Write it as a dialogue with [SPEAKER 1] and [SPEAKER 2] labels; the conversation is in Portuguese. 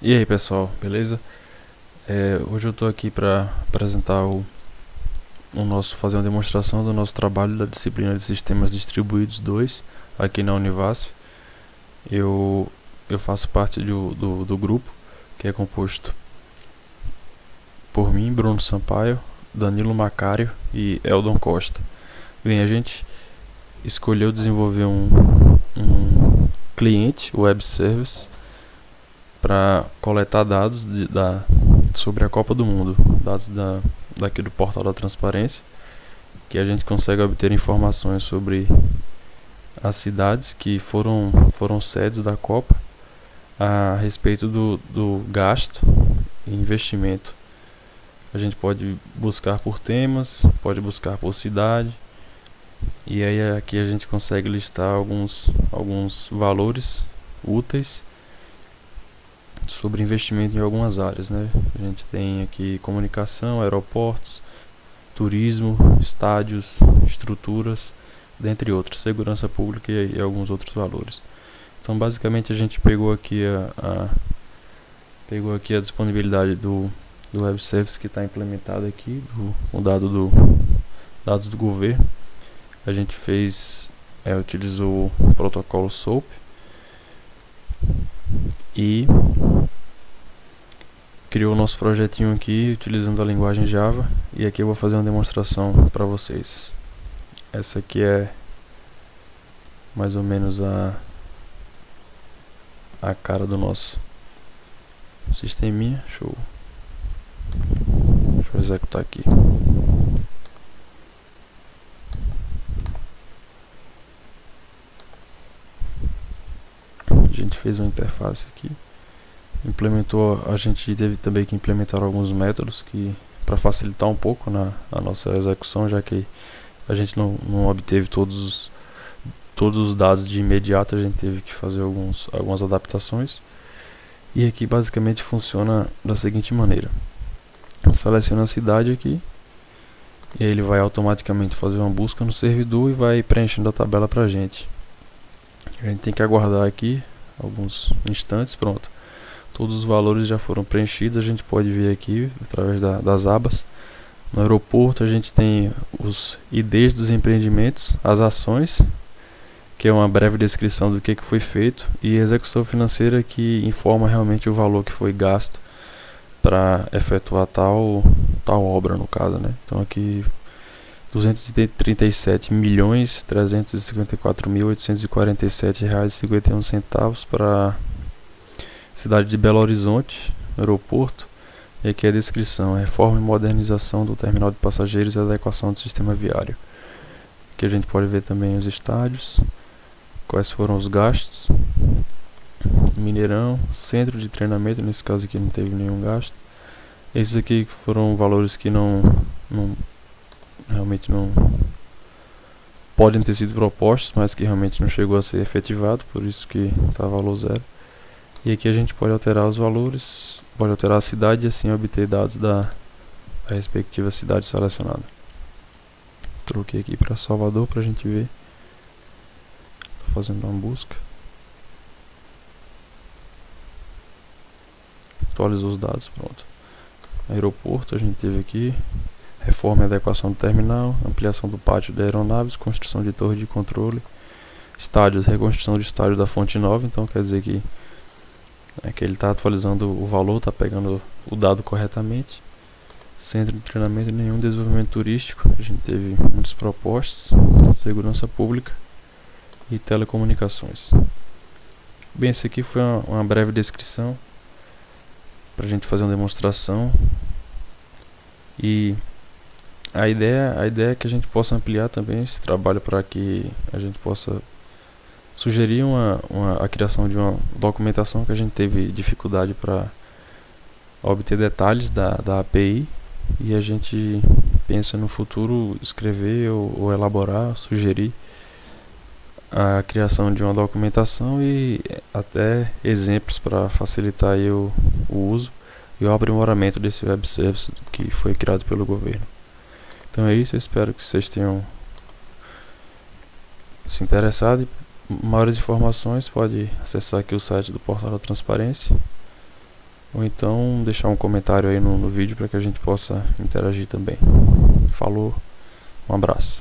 [SPEAKER 1] E aí pessoal, beleza? É, hoje eu estou aqui para apresentar o, o nosso, fazer uma demonstração do nosso trabalho da disciplina de Sistemas Distribuídos 2 aqui na Univasf. Eu, eu faço parte do, do, do grupo que é composto por mim, Bruno Sampaio, Danilo Macário e Eldon Costa. Bem, a gente escolheu desenvolver um, um cliente web service para coletar dados de, da, sobre a Copa do Mundo, dados da, daqui do portal da transparência, que a gente consegue obter informações sobre as cidades que foram, foram sedes da Copa a respeito do, do gasto e investimento. A gente pode buscar por temas, pode buscar por cidade, e aí aqui a gente consegue listar alguns, alguns valores úteis sobre investimento em algumas áreas, né? A gente tem aqui comunicação, aeroportos, turismo, estádios, estruturas, dentre outros, segurança pública e, e alguns outros valores. Então, basicamente, a gente pegou aqui a, a pegou aqui a disponibilidade do, do web service que está implementado aqui, do, o dado do dados do governo. A gente fez, é, utilizou o protocolo SOAP e criou o nosso projetinho aqui utilizando a linguagem Java e aqui eu vou fazer uma demonstração para vocês. Essa aqui é mais ou menos a a cara do nosso sisteminha. Deixa deixa eu executar aqui. Gente fez uma interface aqui implementou, a gente teve também que implementar alguns métodos que para facilitar um pouco na, a nossa execução, já que a gente não, não obteve todos os, todos os dados de imediato, a gente teve que fazer alguns, algumas adaptações. E aqui basicamente funciona da seguinte maneira. Seleciona a cidade aqui, e ele vai automaticamente fazer uma busca no servidor e vai preenchendo a tabela para gente. A gente tem que aguardar aqui alguns instantes, pronto todos os valores já foram preenchidos, a gente pode ver aqui através da, das abas. No aeroporto a gente tem os IDs dos empreendimentos, as ações, que é uma breve descrição do que, que foi feito, e a execução financeira que informa realmente o valor que foi gasto para efetuar tal, tal obra no caso. Né? Então aqui 237 milhões 354 mil 847 reais e 51 centavos para cidade de Belo Horizonte, aeroporto. E aqui a descrição: reforma e modernização do terminal de passageiros e adequação do sistema viário. Aqui a gente pode ver também os estádios, quais foram os gastos. Mineirão, centro de treinamento, nesse caso aqui não teve nenhum gasto. Esses aqui foram valores que não, não realmente não podem ter sido propostos, mas que realmente não chegou a ser efetivado, por isso que está valor zero. E aqui a gente pode alterar os valores, pode alterar a cidade e assim obter dados da, da respectiva cidade selecionada. Troquei aqui para Salvador para a gente ver. Tô fazendo uma busca. Atualizou os dados, pronto. Aeroporto a gente teve aqui. Reforma e adequação do terminal, ampliação do pátio de aeronaves, construção de torre de controle, estádios, reconstrução de estádio da fonte nova, então quer dizer que é que ele está atualizando o valor, está pegando o dado corretamente. Centro de treinamento nenhum desenvolvimento turístico. A gente teve muitos propostos, segurança pública e telecomunicações. Bem, esse aqui foi uma, uma breve descrição para a gente fazer uma demonstração e a ideia, a ideia é que a gente possa ampliar também esse trabalho para que a gente possa sugerir uma, uma, a criação de uma documentação que a gente teve dificuldade para obter detalhes da, da API e a gente pensa no futuro escrever ou, ou elaborar, sugerir a criação de uma documentação e até exemplos para facilitar o, o uso e o aprimoramento desse web service que foi criado pelo governo. Então é isso, eu espero que vocês tenham se interessado Maiores informações pode acessar aqui o site do Portal da Transparência ou então deixar um comentário aí no, no vídeo para que a gente possa interagir também. Falou, um abraço.